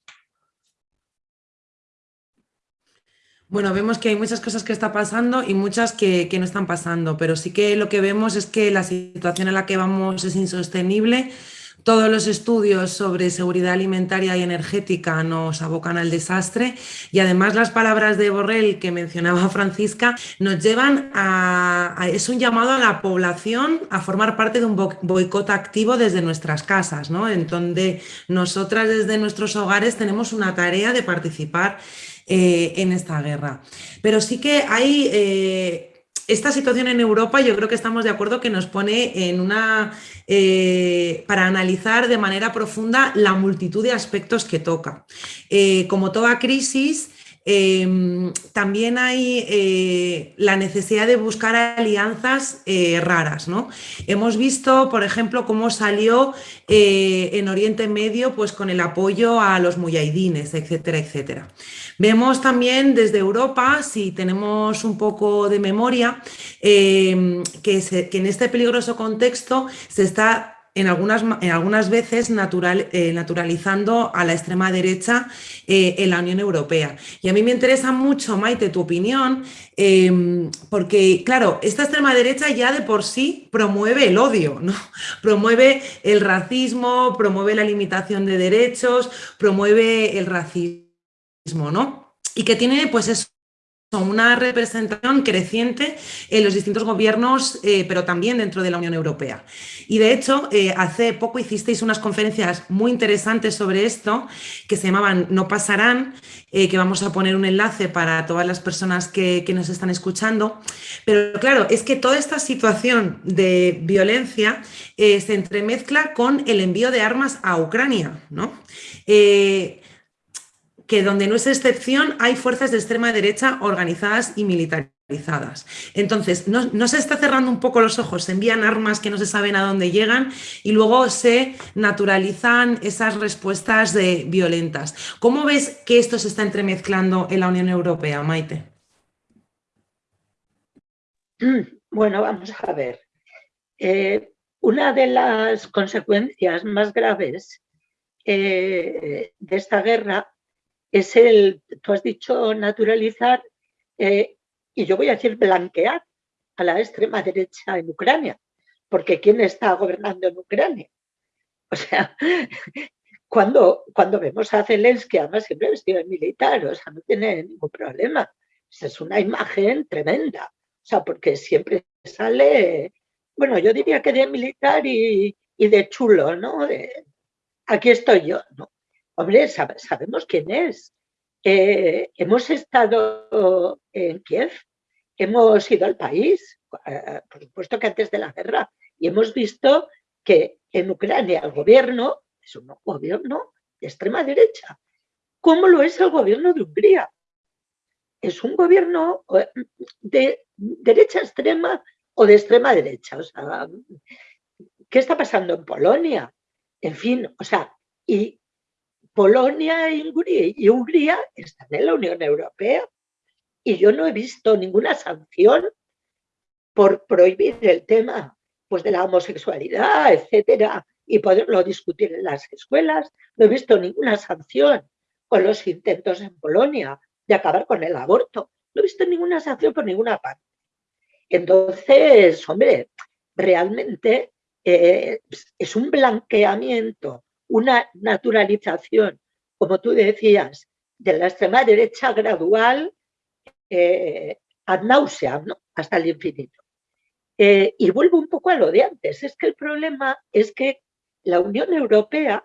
Bueno, vemos que hay muchas cosas que están pasando y muchas que, no están pasando, pero sí que lo que vemos es que la situación en la que vamos es insostenible. Todos los estudios sobre seguridad alimentaria y energética nos abocan al desastre y además las palabras de Borrell que mencionaba Francisca nos llevan a, es un llamado a la población a formar parte de un boicot activo desde nuestras casas, ¿no? en donde nosotras desde nuestros hogares tenemos una tarea de participar eh, en esta guerra. Pero sí que hay... Eh, esta situación en Europa yo creo que estamos de acuerdo que nos pone en una... Eh, para analizar de manera profunda la multitud de aspectos que toca. como toda crisis, Em, también hay eh, la necesidad de buscar alianzas eh, raras. ¿no? Hemos visto, por ejemplo, cómo salió eh, en Oriente Medio pues, con el apoyo a los muyahidines, etcétera, etcétera. Vemos también desde Europa, si tenemos un poco de memoria, em, que, que en este peligroso contexto se está en algunas, en algunas veces natural, eh, naturalizando a la extrema derecha eh, en la Unión Europea. Y a mí me interesa mucho, Maite, tu opinión, em, porque, claro, esta extrema derecha ya de por sí promueve el odio, ¿no? promueve el racismo, promueve la limitación de derechos, promueve el racismo, ¿no? Y que tiene, pues, una representación creciente en los distintos gobiernos, eh, pero también dentro de la Unión Europea. Y de hecho, eh, hace poco hicisteis unas conferencias muy interesantes sobre esto, que se llamaban No pasarán, eh, que vamos a poner un enlace para todas las personas que, nos están escuchando. Pero claro, es que toda esta situación de violencia se entremezcla con el envío de armas a Ucrania, ¿no? Que donde no es excepción hay fuerzas de extrema derecha organizadas y militarizadas. Entonces, no, se está cerrando un poco los ojos, se envían armas que no se saben a dónde llegan y luego se naturalizan esas respuestas de violentas. ¿Cómo ves que esto se está entremezclando en la Unión Europea, Maite? Bueno, vamos a ver. Eh, una de las consecuencias más graves eh, de esta guerra es el, tú has dicho naturalizar, eh, y yo voy a decir blanquear a la extrema derecha en Ucrania, porque ¿quién está gobernando en Ucrania? O sea, cuando, cuando vemos a Zelensky, además siempre vestido de militar, o sea, no tiene ningún problema. Es una imagen tremenda, o sea, porque siempre sale, bueno, yo diría que de militar y, y de chulo, ¿no? Aquí estoy yo, ¿no? Hombre, sabemos quién es. Eh, hemos estado en Kiev, hemos ido al país, eh, por supuesto que antes de la guerra, y hemos visto que en Ucrania el gobierno es un gobierno de extrema derecha, como lo es el gobierno de Hungría. Es un gobierno eh, de derecha extrema o de extrema derecha. O sea, ¿qué está pasando en Polonia? En fin, o sea, y Polonia y Hungría, están en la Unión Europea y yo no he visto ninguna sanción por prohibir el tema pues, de la homosexualidad, etcétera, y poderlo discutir en las escuelas. No he visto ninguna sanción con los intentos en Polonia de acabar con el aborto. No he visto ninguna sanción por ninguna parte. Entonces, hombre, realmente eh, es un blanqueamiento una naturalización, como tú decías, de la extrema derecha gradual eh, ad nauseam, hasta el infinito. Eh, y vuelvo un poco a lo de antes, es que el problema es que la Unión Europea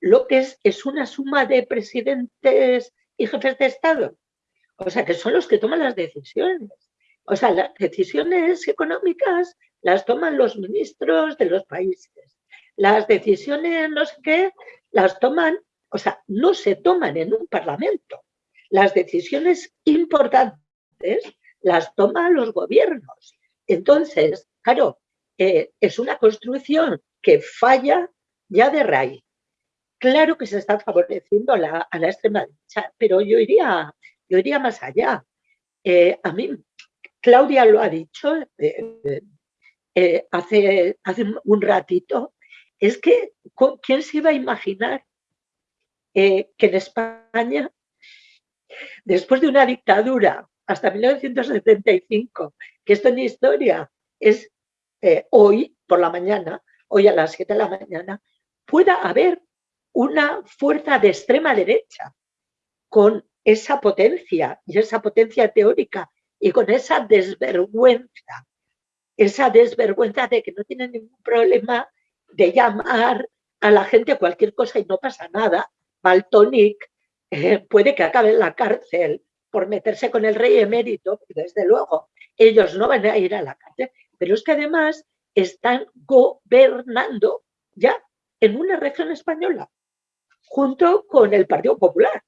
lo que es es una suma de presidentes y jefes de Estado, o sea, que son los que toman las decisiones. O sea, las decisiones económicas las toman los ministros de los países las decisiones, no sé qué, las toman, o sea, no se toman en un parlamento. Las decisiones importantes las toman los gobiernos. Entonces, claro, eh, es una construcción que falla ya de raíz. Claro que se está favoreciendo a la, extrema derecha, pero yo iría, yo iría más allá. Eh, a mí, Claudia lo ha dicho eh, hace, hace un ratito, es que, ¿quién se iba a imaginar eh, que en España, después de una dictadura hasta 1975, que esto en historia es eh, hoy por la mañana, hoy a las 7 de la mañana, pueda haber una fuerza de extrema derecha con esa potencia y esa potencia teórica y con esa desvergüenza, esa desvergüenza de que no tienen ningún problema de llamar a la gente cualquier cosa y no pasa nada. Baltonic eh, puede que acabe en la cárcel por meterse con el rey emérito, desde luego ellos no van a ir a la cárcel, pero es que además están gobernando ya en una región española, junto con el Partido Popular.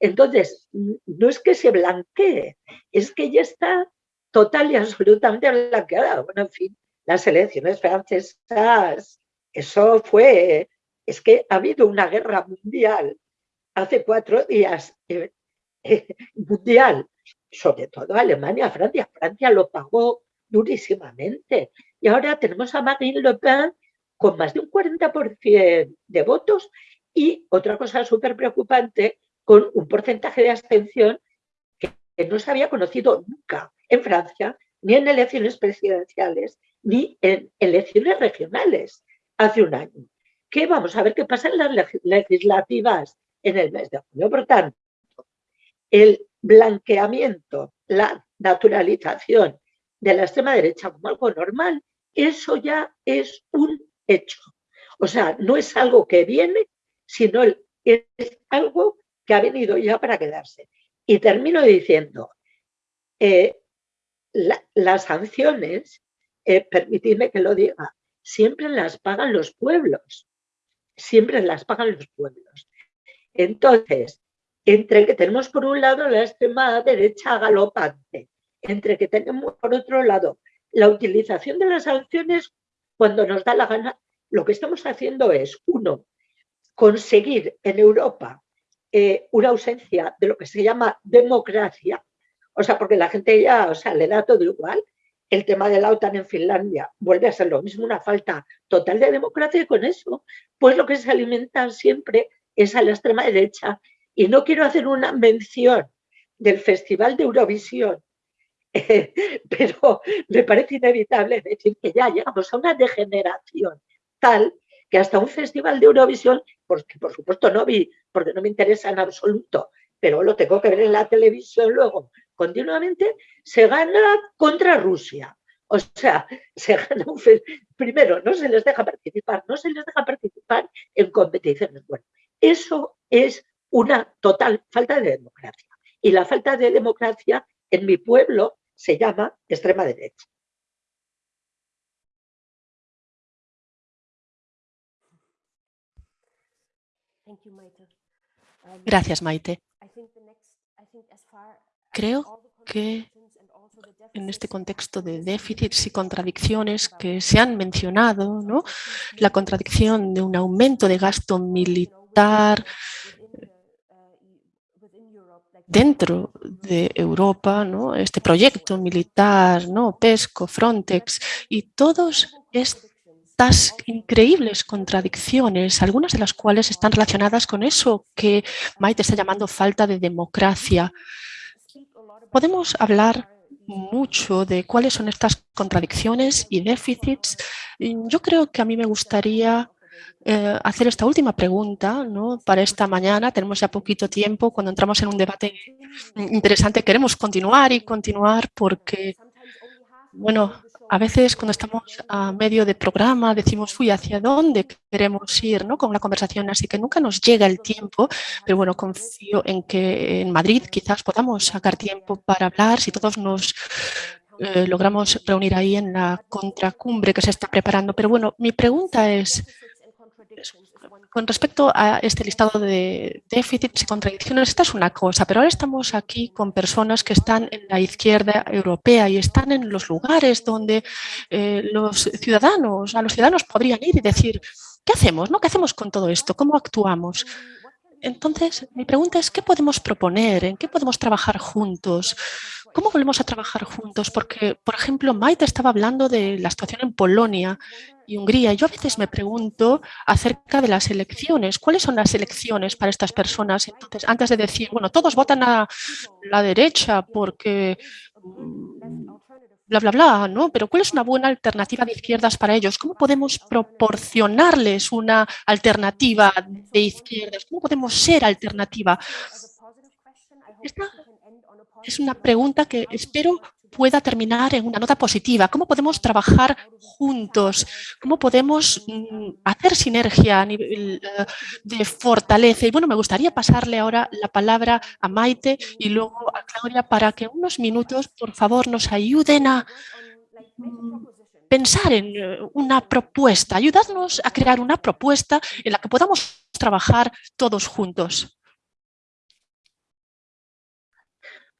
Entonces, no es que se blanquee, es que ya está total y absolutamente blanqueada. Bueno, en fin, las elecciones francesas eso fue, es que ha habido una guerra mundial hace cuatro días, eh, eh, mundial, sobre todo Alemania, Francia. Francia lo pagó durísimamente. Y ahora tenemos a Marine Le Pen con más de un 40% de votos y otra cosa súper preocupante, con un porcentaje de abstención que no se había conocido nunca en Francia, ni en elecciones presidenciales, ni en elecciones regionales hace un año. ¿Qué vamos a ver qué pasa en las legislativas en el mes de junio. Por tanto, el blanqueamiento, la naturalización de la extrema derecha como algo normal, eso ya es un hecho. O sea, no es algo que viene, sino es algo que ha venido ya para quedarse. Y termino diciendo, eh, las sanciones, eh, permitidme que lo diga, siempre las pagan los pueblos, siempre las pagan los pueblos. Entonces, entre que tenemos por un lado la extrema derecha galopante, entre que tenemos por otro lado la utilización de las sanciones cuando nos da la gana, lo que estamos haciendo es, uno, conseguir en Europa eh, una ausencia de lo que se llama democracia, o sea, porque la gente ya, o sea, le da todo igual, el tema de la OTAN en Finlandia vuelve a ser lo mismo, una falta total de democracia y con eso, pues lo que se alimenta siempre es a la extrema derecha. Y no quiero hacer una mención del Festival de Eurovisión, pero me parece inevitable decir que ya llegamos a una degeneración tal que hasta un festival de Eurovisión, porque por supuesto no vi, porque no me interesa en absoluto, pero lo tengo que ver en la televisión luego continuamente, se gana contra Rusia. O sea, se gana un primero no se les deja participar, no se les deja participar en competiciones. Bueno, eso es una total falta de democracia. Y la falta de democracia en mi pueblo se llama extrema derecha. Gracias, Maite. Creo que en este contexto de déficits y contradicciones que se han mencionado, ¿no? la contradicción de un aumento de gasto militar dentro de Europa, ¿no? este proyecto militar, ¿no? PESCO, Frontex, y todos estas increíbles contradicciones, algunas de las cuales están relacionadas con eso que Maite está llamando falta de democracia. Podemos hablar mucho de cuáles son estas contradicciones y déficits. Yo creo que a mí me gustaría eh, hacer esta última pregunta ¿no? para esta mañana. Tenemos ya poquito tiempo. Cuando entramos en un debate interesante queremos continuar y continuar porque, bueno, a veces cuando estamos a medio de programa decimos, uy, ¿hacia dónde queremos ir ¿no? con la conversación? Así que nunca nos llega el tiempo, pero bueno, confío en que en Madrid quizás podamos sacar tiempo para hablar, si todos nos eh, logramos reunir ahí en la contracumbre que se está preparando. Pero bueno, mi pregunta es, con respecto a este listado de déficits y contradicciones, esta es una cosa, pero ahora estamos aquí con personas que están en la izquierda europea y están en los lugares donde eh, los ciudadanos, a los ciudadanos podrían ir y decir, ¿qué hacemos? No? ¿Qué hacemos con todo esto? ¿Cómo actuamos? Entonces, mi pregunta es, ¿qué podemos proponer? ¿En qué podemos trabajar juntos? ¿Cómo volvemos a trabajar juntos? Porque, por ejemplo, Maite estaba hablando de la situación en Polonia Hungría. Yo a veces me pregunto acerca de las elecciones. ¿Cuáles son las elecciones para estas personas? Entonces, antes de decir, bueno, todos votan a la derecha porque mm, bla, bla, bla, ¿no? Pero ¿cuál es una buena alternativa de izquierdas para ellos? ¿Cómo podemos proporcionarles una alternativa de izquierdas? ¿Cómo podemos ser alternativa? Esta es una pregunta que espero pueda terminar en una nota positiva. ¿Cómo podemos trabajar juntos? ¿Cómo podemos mm, hacer sinergia a nivel eh, de fortaleza? Y bueno, me gustaría pasarle ahora la palabra a Maite y luego a Claudia para que unos minutos, por favor, nos ayuden a mm, pensar en eh, una propuesta, ayudarnos a crear una propuesta en la que podamos trabajar todos juntos.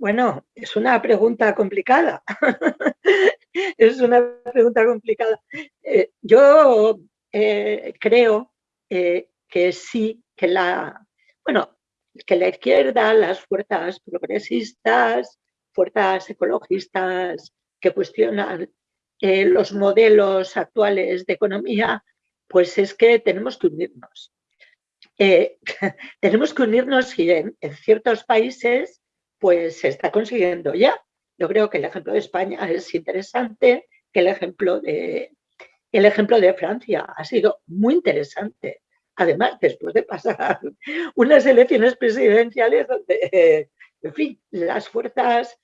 Bueno, es una pregunta complicada. es una pregunta complicada. Eh, yo eh, creo eh, que sí, que la, bueno, que la izquierda, las fuerzas progresistas, fuerzas ecologistas que cuestionan los modelos actuales de economía, pues es que tenemos que unirnos. tenemos que unirnos y en ciertos países pues se está consiguiendo ya. Yo creo que el ejemplo de España es interesante, que el ejemplo de, el ejemplo de Francia ha sido muy interesante. Además, después de pasar unas elecciones presidenciales donde en fin, las fuerzas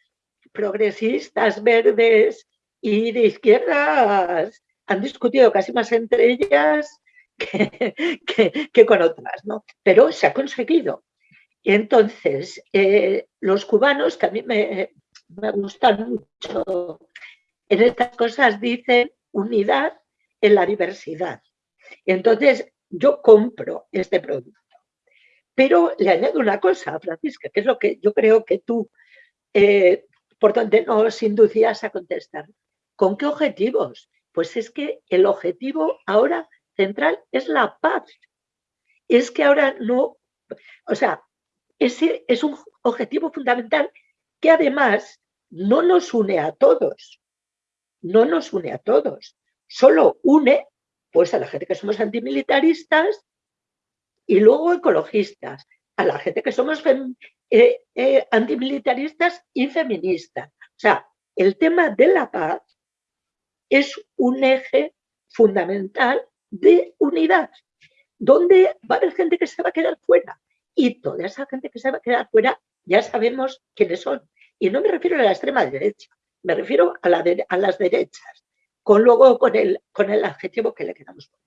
progresistas, verdes y de izquierdas han discutido casi más entre ellas que, con otras, ¿no? Pero se ha conseguido. Entonces, eh, los cubanos, que a mí me, me gustan mucho en estas cosas, dicen unidad en la diversidad. Entonces, yo compro este producto. Pero le añado una cosa, Francisca, que es lo que yo creo que tú, eh, por donde nos inducías a contestar. ¿Con qué objetivos? Pues es que el objetivo ahora central es la paz. Es que ahora no, o sea, es un objetivo fundamental que además no nos une a todos, no nos une a todos, solo une pues a la gente que somos antimilitaristas y luego ecologistas, a la gente que somos eh, eh, antimilitaristas y feministas. O sea, el tema de la paz es un eje fundamental de unidad, donde va a haber gente que se va a quedar fuera. Y toda esa gente que se va a quedar fuera ya sabemos quiénes son. Y no me refiero a la extrema derecha, me refiero a, las derechas, con luego con el, con el adjetivo que le queramos poner.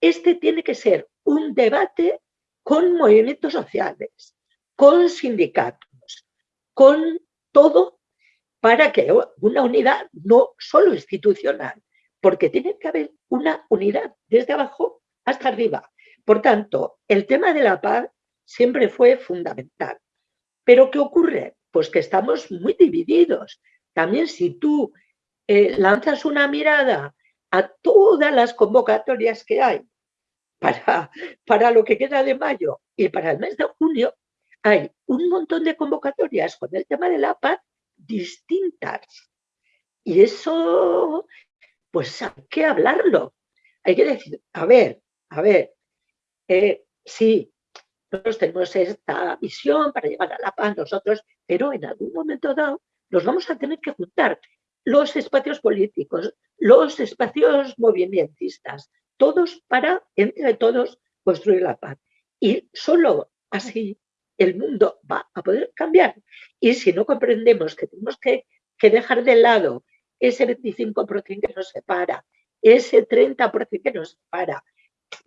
Este tiene que ser un debate con movimientos sociales, con sindicatos, con todo para que una unidad no solo institucional, porque tiene que haber una unidad desde abajo hasta arriba. Por tanto, el tema de la paz siempre fue fundamental. Pero ¿qué ocurre? Pues que estamos muy divididos. También si tú eh, lanzas una mirada a todas las convocatorias que hay para, para lo que queda de mayo y para el mes de junio, hay un montón de convocatorias con el tema de la paz distintas. Y eso, pues hay que hablarlo. Hay que decir, a ver, a ver, eh, sí, nosotros tenemos esta visión para llegar a la paz nosotros, pero en algún momento dado nos vamos a tener que juntar los espacios políticos, los espacios movimentistas, todos para, entre todos, construir la paz. Y solo así el mundo va a poder cambiar. Y si no comprendemos que tenemos que, dejar de lado ese 25% que nos separa, ese 30% que nos separa,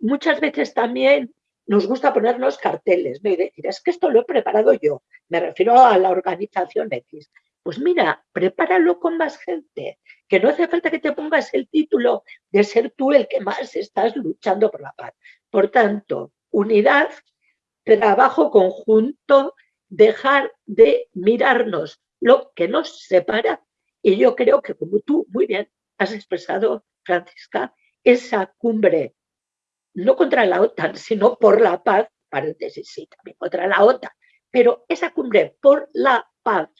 muchas veces también nos gusta ponernos carteles ¿no? y decir, es que esto lo he preparado yo, me refiero a la organización X. Pues mira, prepáralo con más gente, que no hace falta que te pongas el título de ser tú el que más estás luchando por la paz. Por tanto, unidad, trabajo conjunto, dejar de mirarnos lo que nos separa. Y yo creo que como tú muy bien has expresado, Francisca, esa cumbre, no contra la OTAN, sino por la paz, paréntesis, sí, también contra la OTAN, pero esa cumbre por la paz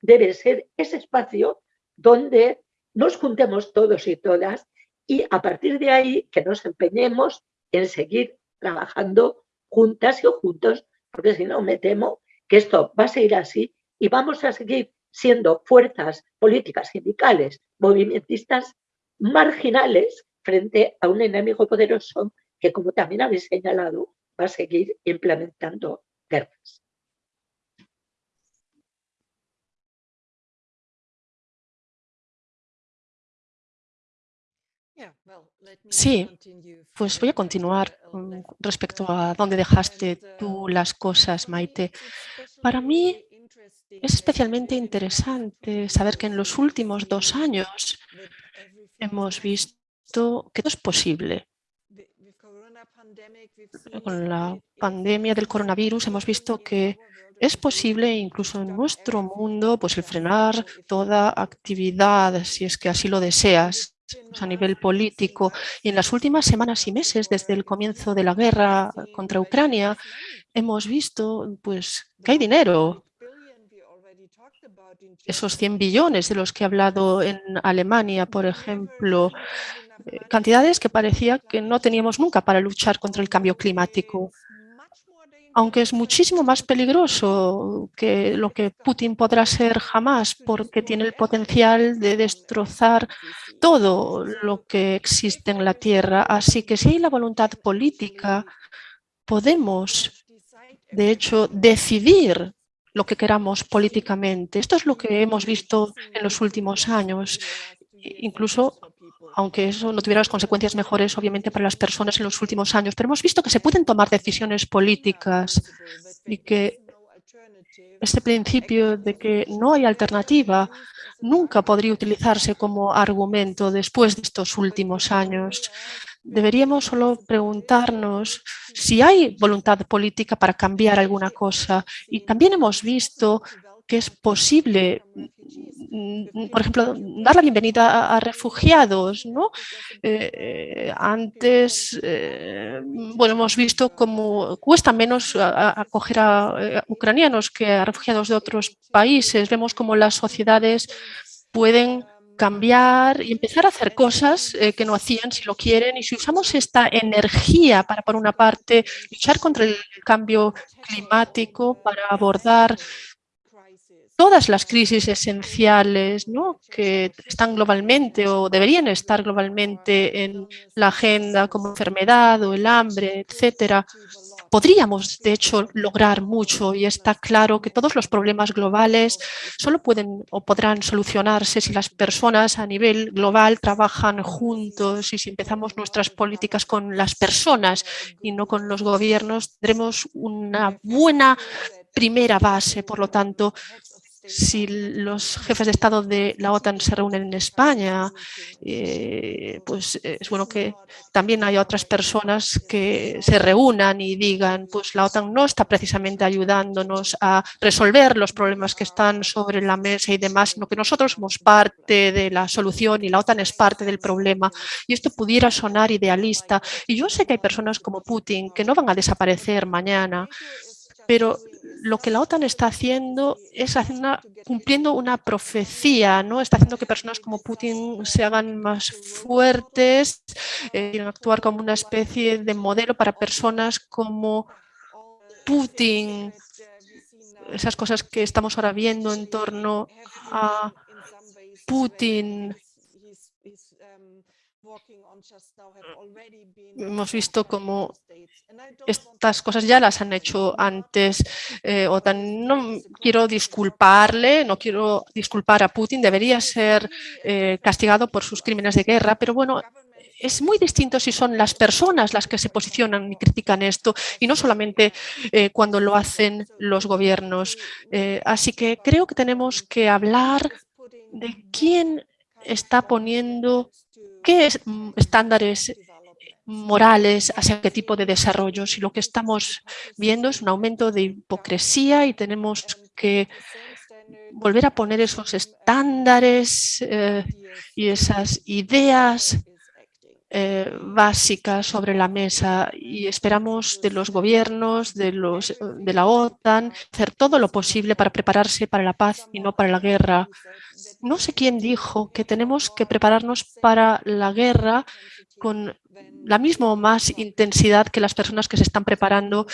debe ser ese espacio donde nos juntemos todos y todas y a partir de ahí que nos empeñemos en seguir trabajando juntas y juntos, porque si no me temo que esto va a seguir así y vamos a seguir siendo fuerzas políticas, sindicales, movimentistas marginales frente a un enemigo poderoso que, como también habéis señalado, va a seguir implementando guerras. Sí, pues voy a continuar respecto a dónde dejaste tú las cosas, Maite. Para mí es especialmente interesante saber que en los últimos dos años hemos visto que todo es posible. Con la pandemia del coronavirus hemos visto que es posible incluso en nuestro mundo pues el frenar toda actividad si es que así lo deseas a nivel político. Y en las últimas semanas y meses, desde el comienzo de la guerra contra Ucrania, hemos visto pues, que hay dinero. Esos 100 billones de los que he hablado en Alemania, por ejemplo, cantidades que parecía que no teníamos nunca para luchar contra el cambio climático aunque es muchísimo más peligroso que lo que Putin podrá ser jamás, porque tiene el potencial de destrozar todo lo que existe en la Tierra. Así que si hay la voluntad política, podemos, de hecho, decidir lo que queramos políticamente. Esto es lo que hemos visto en los últimos años, incluso aunque eso no tuviera las consecuencias mejores, obviamente, para las personas en los últimos años. Pero hemos visto que se pueden tomar decisiones políticas y que este principio de que no hay alternativa nunca podría utilizarse como argumento después de estos últimos años. Deberíamos solo preguntarnos si hay voluntad política para cambiar alguna cosa. Y también hemos visto que es posible, por ejemplo, dar la bienvenida a, refugiados. ¿no? Eh, antes, eh, bueno, hemos visto cómo cuesta menos acoger a, ucranianos que a refugiados de otros países. Vemos cómo las sociedades pueden cambiar y empezar a hacer cosas eh, que no hacían si lo quieren. Y si usamos esta energía para, por una parte, luchar contra el cambio climático, para abordar todas las crisis esenciales ¿no? que están globalmente o deberían estar globalmente en la agenda como enfermedad o el hambre, etcétera, podríamos, de hecho, lograr mucho y está claro que todos los problemas globales solo pueden o podrán solucionarse si las personas a nivel global trabajan juntos y si empezamos nuestras políticas con las personas y no con los gobiernos, tendremos una buena primera base. Por lo tanto, si los jefes de Estado de la OTAN se reúnen en España, eh, pues es bueno que también haya otras personas que se reúnan y digan, pues la OTAN no está precisamente ayudándonos a resolver los problemas que están sobre la mesa y demás, sino que nosotros somos parte de la solución y la OTAN es parte del problema. Y esto pudiera sonar idealista. Y yo sé que hay personas como Putin que no van a desaparecer mañana, pero lo que la OTAN está haciendo es cumpliendo una profecía, ¿no? Está haciendo que personas como Putin se hagan más fuertes, eh, actuar como una especie de modelo para personas como Putin, esas cosas que estamos ahora viendo en torno a Putin, Hemos visto cómo estas cosas ya las han hecho antes. Eh, OTAN. No quiero disculparle, no quiero disculpar a Putin, debería ser eh, castigado por sus crímenes de guerra, pero bueno, es muy distinto si son las personas las que se posicionan y critican esto y no solamente eh, cuando lo hacen los gobiernos. así que creo que tenemos que hablar de quién está poniendo qué mm, estándares morales hacia qué tipo de desarrollo. Si lo que estamos viendo es un aumento de hipocresía y tenemos que volver a poner esos estándares eh, y esas ideas eh, básicas sobre la mesa y esperamos de los gobiernos, de, los, de la OTAN, hacer todo lo posible para prepararse para la paz y no para la guerra no sé quién dijo que tenemos que prepararnos para la guerra con la misma o más intensidad que las personas que se están preparando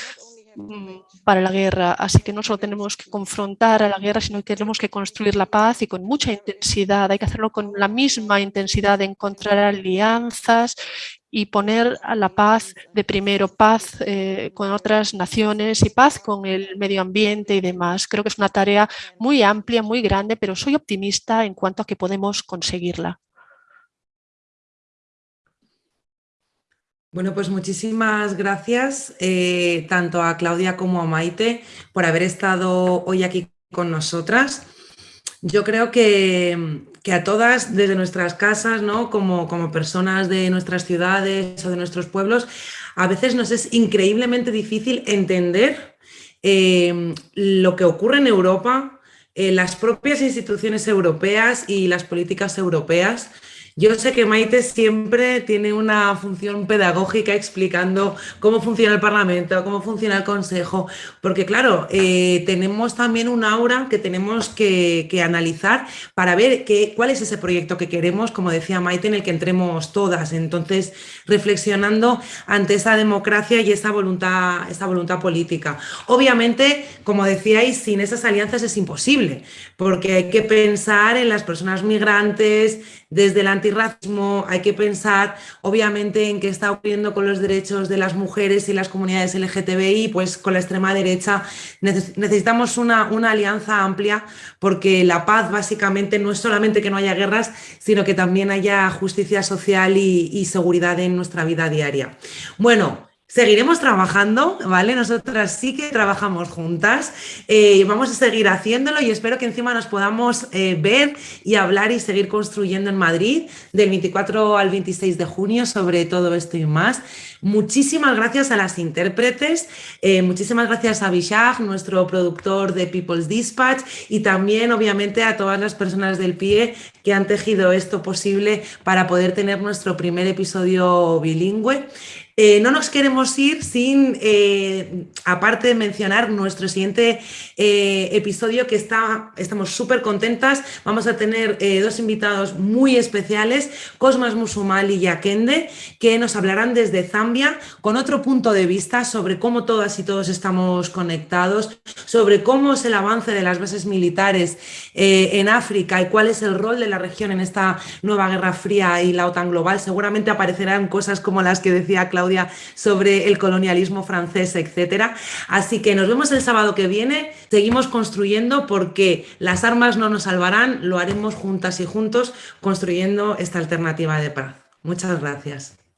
mm, para la guerra. Así que no solo tenemos que confrontar a la guerra, sino que tenemos que construir la paz y con mucha intensidad. Hay que hacerlo con la misma intensidad de encontrar alianzas y poner a la paz de primero, paz eh, con otras naciones y paz con el medio ambiente y demás. Creo que es una tarea muy amplia, muy grande, pero soy optimista en cuanto a que podemos conseguirla. Bueno, pues muchísimas gracias eh, tanto a Claudia como a Maite por haber estado hoy aquí con nosotras. Yo creo que, a todas, desde nuestras casas, ¿no? como, como personas de nuestras ciudades o de nuestros pueblos, a veces nos es increíblemente difícil entender eh, lo que ocurre en Europa, eh, las propias instituciones europeas y las políticas europeas, yo sé que Maite siempre tiene una función pedagógica explicando cómo funciona el Parlamento, cómo funciona el Consejo, porque claro, eh, tenemos también un aura que tenemos que, analizar para ver qué, cuál es ese proyecto que queremos, como decía Maite, en el que entremos todas. Entonces, reflexionando ante esa democracia y esa voluntad, esa voluntad política. Obviamente, como decíais, sin esas alianzas es imposible, porque hay que pensar en las personas migrantes, desde el antirracismo hay que pensar obviamente en qué está ocurriendo con los derechos de las mujeres y las comunidades LGTBI, pues con la extrema derecha necesitamos una, una alianza amplia porque la paz básicamente no es solamente que no haya guerras, sino que también haya justicia social y, y seguridad en nuestra vida diaria. Bueno, Seguiremos trabajando, ¿vale? Nosotras sí que trabajamos juntas, eh, vamos a seguir haciéndolo y espero que encima nos podamos eh, ver y hablar y seguir construyendo en Madrid del 24 al 26 de junio sobre todo esto y más. Muchísimas gracias a las intérpretes, eh, muchísimas gracias a Bishag, nuestro productor de People's Dispatch y también obviamente a todas las personas del PIE que han tejido esto posible para poder tener nuestro primer episodio bilingüe. Eh, no nos queremos ir sin, eh, aparte de mencionar nuestro siguiente eh, episodio que está, estamos súper contentas. Vamos a tener dos invitados muy especiales, Cosmas Musumal y Yakende, que nos hablarán desde Zambia con otro punto de vista sobre cómo todas y todos estamos conectados, sobre cómo es el avance de las bases militares en África y cuál es el rol de la región en esta nueva Guerra Fría y la OTAN global. Seguramente aparecerán cosas como las que decía Sobre el colonialismo francés, etcétera. Así que nos vemos el sábado que viene, seguimos construyendo porque las armas no nos salvarán, lo haremos juntas y juntos construyendo esta alternativa de paz. Muchas gracias.